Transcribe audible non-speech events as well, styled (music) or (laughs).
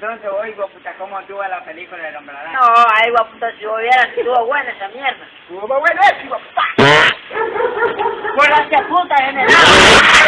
Entonces, oye, puta, ¿cómo estuvo la película del hombre araña? No, ay, puta, si hubiera estuvo buena esa mierda. Estuvo buenísimo, puta. Por la puta en el (laughs)